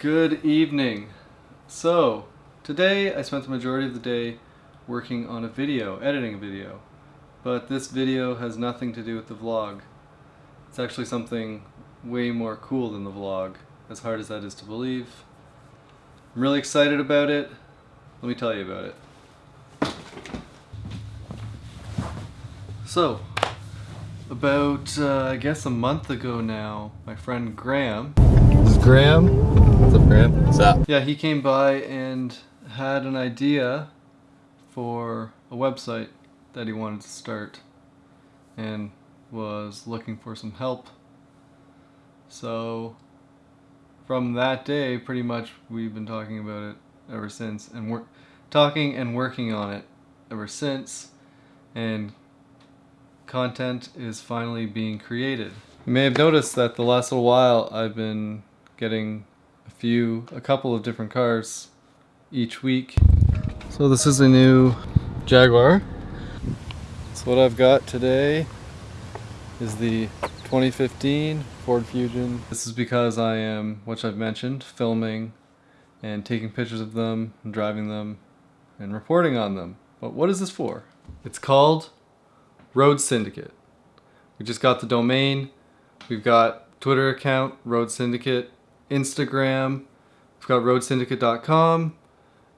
Good evening. So, today I spent the majority of the day working on a video, editing a video. But this video has nothing to do with the vlog. It's actually something way more cool than the vlog, as hard as that is to believe. I'm really excited about it. Let me tell you about it. So, about, uh, I guess a month ago now, my friend Graham. This Graham. What's up, Graham? What's up? Yeah, he came by and had an idea for a website that he wanted to start and was looking for some help. So, from that day, pretty much we've been talking about it ever since and we're talking and working on it ever since. And content is finally being created. You may have noticed that the last little while I've been getting a few, a couple of different cars each week. So this is a new Jaguar. So what I've got today is the 2015 Ford Fusion. This is because I am, which I've mentioned, filming and taking pictures of them, and driving them, and reporting on them. But what is this for? It's called Road Syndicate. We just got the domain. We've got Twitter account, Road Syndicate, Instagram, we've got roadsyndicate.com,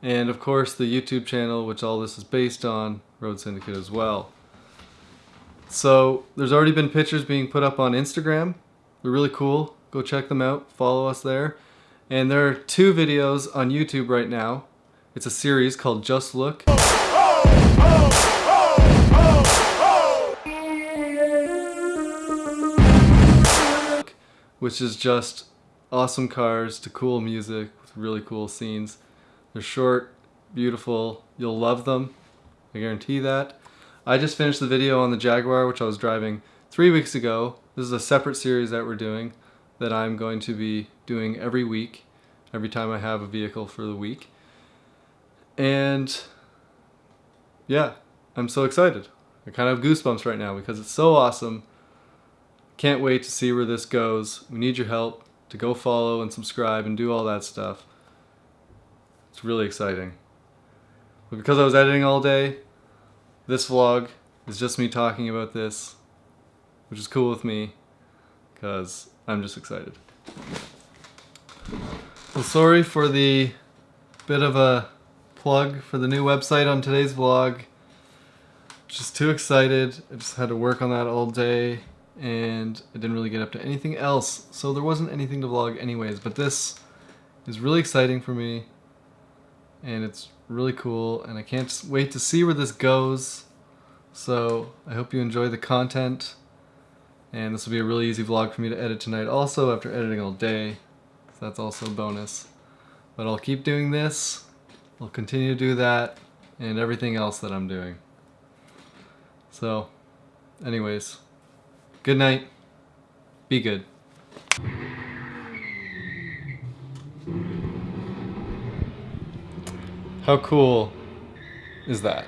and of course the YouTube channel, which all this is based on, Road Syndicate as well. So there's already been pictures being put up on Instagram. They're really cool. Go check them out. Follow us there. And there are two videos on YouTube right now. It's a series called Just Look. which is just awesome cars to cool music with really cool scenes. They're short, beautiful, you'll love them, I guarantee that. I just finished the video on the Jaguar which I was driving three weeks ago. This is a separate series that we're doing that I'm going to be doing every week, every time I have a vehicle for the week. And yeah, I'm so excited. I kind of have goosebumps right now because it's so awesome can't wait to see where this goes. We need your help to go follow and subscribe and do all that stuff. It's really exciting. But because I was editing all day, this vlog is just me talking about this, which is cool with me, because I'm just excited. Well, sorry for the bit of a plug for the new website on today's vlog. Just too excited. I just had to work on that all day and I didn't really get up to anything else, so there wasn't anything to vlog anyways, but this is really exciting for me, and it's really cool, and I can't wait to see where this goes, so I hope you enjoy the content, and this will be a really easy vlog for me to edit tonight also after editing all day, so that's also a bonus. But I'll keep doing this, I'll continue to do that, and everything else that I'm doing. So, anyways, Good night. Be good. How cool is that?